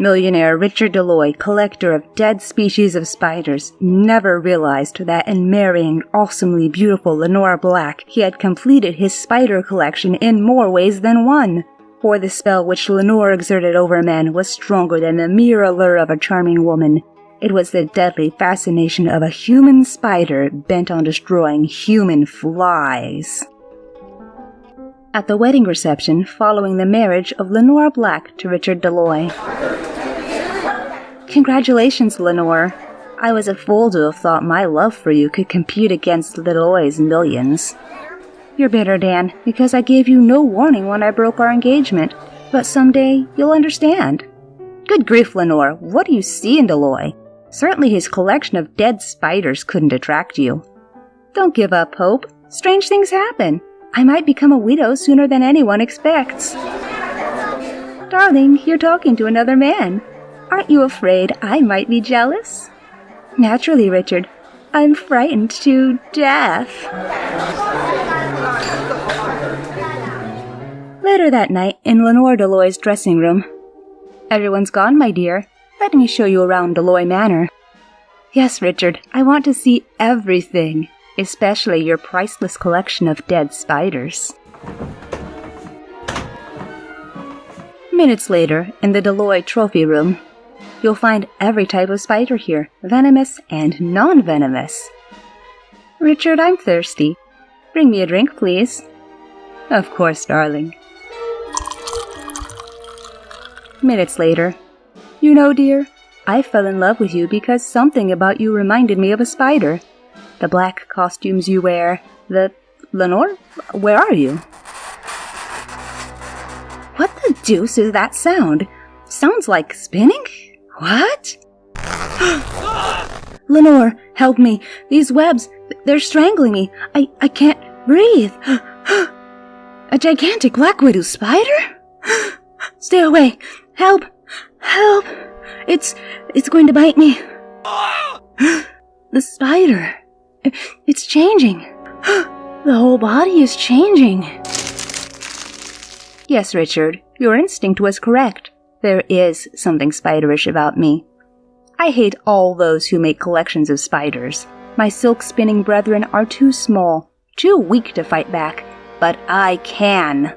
Millionaire Richard Deloy, collector of dead species of spiders, never realized that in marrying awesomely beautiful Lenora Black, he had completed his spider collection in more ways than one. For the spell which Lenore exerted over men was stronger than the mere allure of a charming woman. It was the deadly fascination of a human spider bent on destroying human flies. At the wedding reception following the marriage of Lenora Black to Richard Deloy. Congratulations, Lenore. I was a fool to have thought my love for you could compete against Deloy's millions. You're bitter, Dan, because I gave you no warning when I broke our engagement, but someday you'll understand. Good grief, Lenore, what do you see in Deloy? Certainly his collection of dead spiders couldn't attract you. Don't give up hope. Strange things happen. I might become a widow sooner than anyone expects. Darling, you're talking to another man. Aren't you afraid I might be jealous? Naturally, Richard. I'm frightened to death. Later that night, in Lenore Deloy's dressing room. Everyone's gone, my dear. Let me show you around Deloy Manor. Yes, Richard, I want to see everything, especially your priceless collection of dead spiders. Minutes later, in the Deloy trophy room, You'll find every type of spider here, venomous and non-venomous. Richard, I'm thirsty. Bring me a drink, please. Of course, darling. Minutes later. You know, dear, I fell in love with you because something about you reminded me of a spider. The black costumes you wear, the... Lenore? Where are you? What the deuce is that sound? Sounds like spinning? What? Lenore, help me. These webs, they're strangling me. I, I can't breathe. A gigantic black widow spider? Stay away. Help. Help. It's, it's going to bite me. The spider. It's changing. The whole body is changing. Yes, Richard, your instinct was correct. There is something spiderish about me. I hate all those who make collections of spiders. My silk spinning brethren are too small, too weak to fight back, but I can.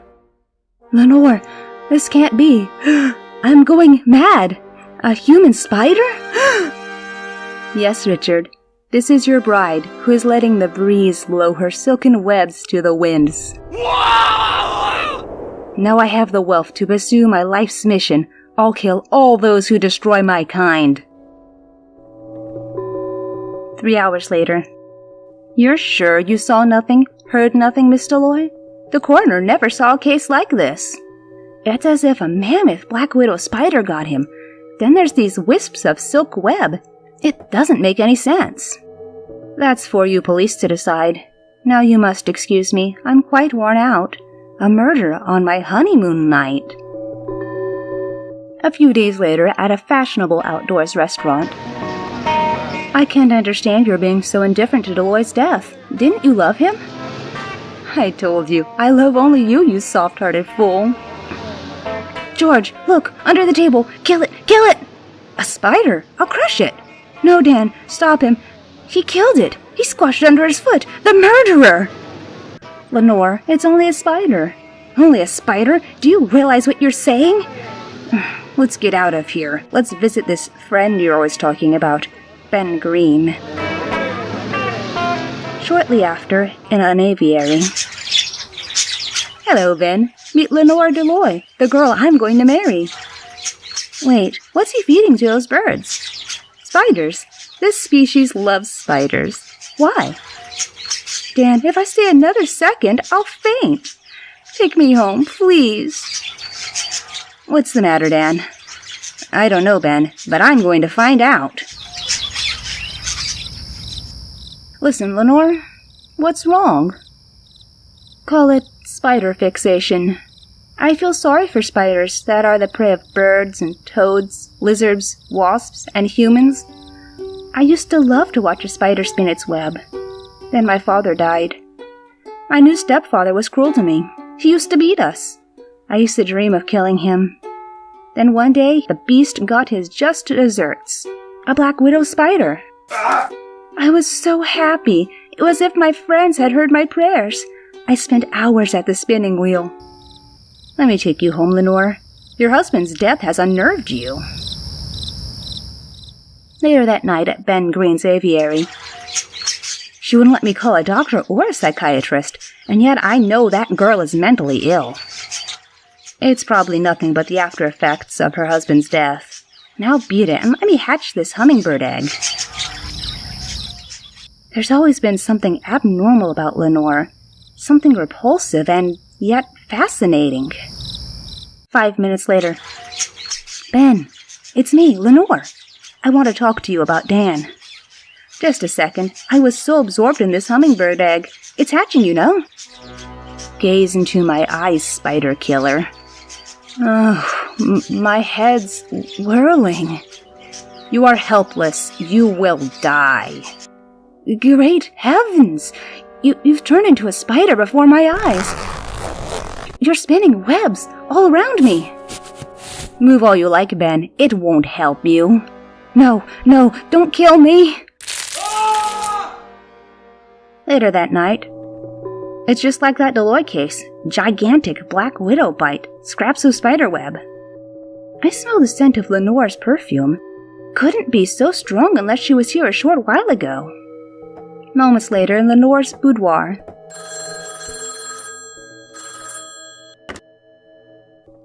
Lenore, this can't be. I'm going mad. A human spider? yes, Richard. This is your bride, who is letting the breeze blow her silken webs to the winds. Now I have the wealth to pursue my life's mission. I'll kill all those who destroy my kind. Three hours later. You're sure you saw nothing, heard nothing, Miss Deloy? The coroner never saw a case like this. It's as if a mammoth black widow spider got him. Then there's these wisps of silk web. It doesn't make any sense. That's for you police to decide. Now you must excuse me. I'm quite worn out. A murder on my honeymoon night. A few days later, at a fashionable outdoors restaurant. I can't understand your being so indifferent to Deloy's death. Didn't you love him? I told you, I love only you, you soft-hearted fool. George, look, under the table. Kill it, kill it! A spider! I'll crush it! No, Dan, stop him. He killed it. He squashed it under his foot. The murderer! Lenore, it's only a spider. Only a spider? Do you realize what you're saying? Let's get out of here. Let's visit this friend you're always talking about, Ben Green. Shortly after, in an aviary. Hello, Ben. Meet Lenore Deloy, the girl I'm going to marry. Wait, what's he feeding to those birds? Spiders. This species loves spiders. Why? Dan, if I stay another second, I'll faint. Take me home, please. What's the matter, Dan? I don't know, Ben, but I'm going to find out. Listen, Lenore, what's wrong? Call it spider fixation. I feel sorry for spiders that are the prey of birds and toads, lizards, wasps, and humans. I used to love to watch a spider spin its web. Then my father died. My new stepfather was cruel to me. He used to beat us. I used to dream of killing him. Then one day, the beast got his just desserts a black widow spider. I was so happy. It was as if my friends had heard my prayers. I spent hours at the spinning wheel. Let me take you home, Lenore. Your husband's death has unnerved you. Later that night at Ben Green's aviary, she wouldn't let me call a doctor or a psychiatrist, and yet I know that girl is mentally ill. It's probably nothing but the after effects of her husband's death. Now beat it and let me hatch this hummingbird egg. There's always been something abnormal about Lenore, something repulsive and yet fascinating. Five minutes later. Ben, it's me, Lenore. I want to talk to you about Dan. Just a second. I was so absorbed in this hummingbird egg. It's hatching, you know. Gaze into my eyes, spider killer. Oh, my head's whirling. You are helpless. You will die. Great heavens! You, you've turned into a spider before my eyes. You're spinning webs all around me. Move all you like, Ben. It won't help you. No, no, don't kill me. Later that night, it's just like that Deloy case. Gigantic black widow bite, scraps of spiderweb. I smell the scent of Lenore's perfume. Couldn't be so strong unless she was here a short while ago. Moments later, in Lenore's boudoir.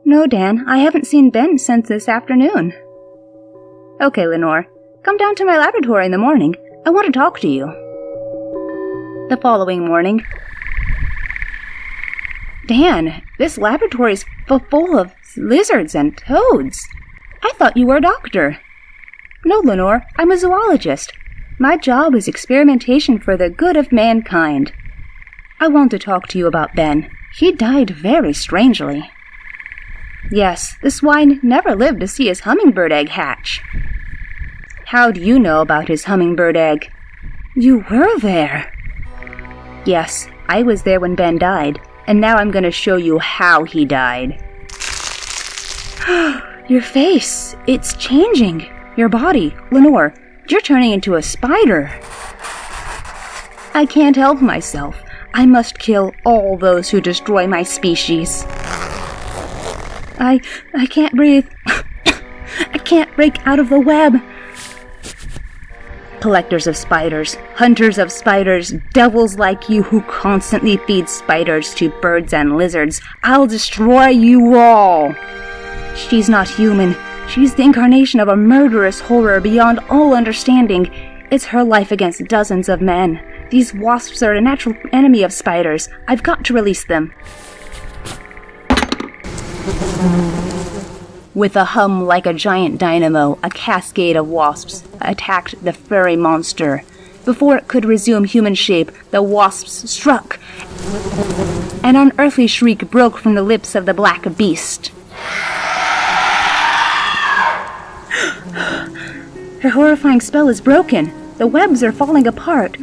No, Dan, I haven't seen Ben since this afternoon. Okay, Lenore, come down to my laboratory in the morning. I want to talk to you. The following morning. Dan, this laboratory's full of lizards and toads. I thought you were a doctor. No, Lenore, I'm a zoologist. My job is experimentation for the good of mankind. I want to talk to you about Ben. He died very strangely. Yes, the swine never lived to see his hummingbird egg hatch. How do you know about his hummingbird egg? You were there. Yes, I was there when Ben died, and now I'm going to show you how he died. Your face, it's changing. Your body, Lenore, you're turning into a spider. I can't help myself. I must kill all those who destroy my species. I I can't breathe. I can't break out of the web. Collectors of spiders, hunters of spiders, devils like you who constantly feed spiders to birds and lizards, I'll destroy you all. She's not human. She's the incarnation of a murderous horror beyond all understanding. It's her life against dozens of men. These wasps are a natural enemy of spiders. I've got to release them. With a hum like a giant dynamo, a cascade of wasps attacked the furry monster. Before it could resume human shape, the wasps struck. An unearthly shriek broke from the lips of the black beast. Her horrifying spell is broken. The webs are falling apart.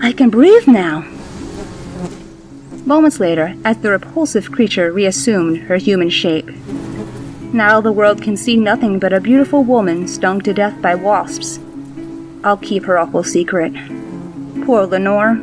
I can breathe now. Moments later, as the repulsive creature reassumed her human shape. Now the world can see nothing but a beautiful woman stung to death by wasps. I'll keep her awful secret. Poor Lenore.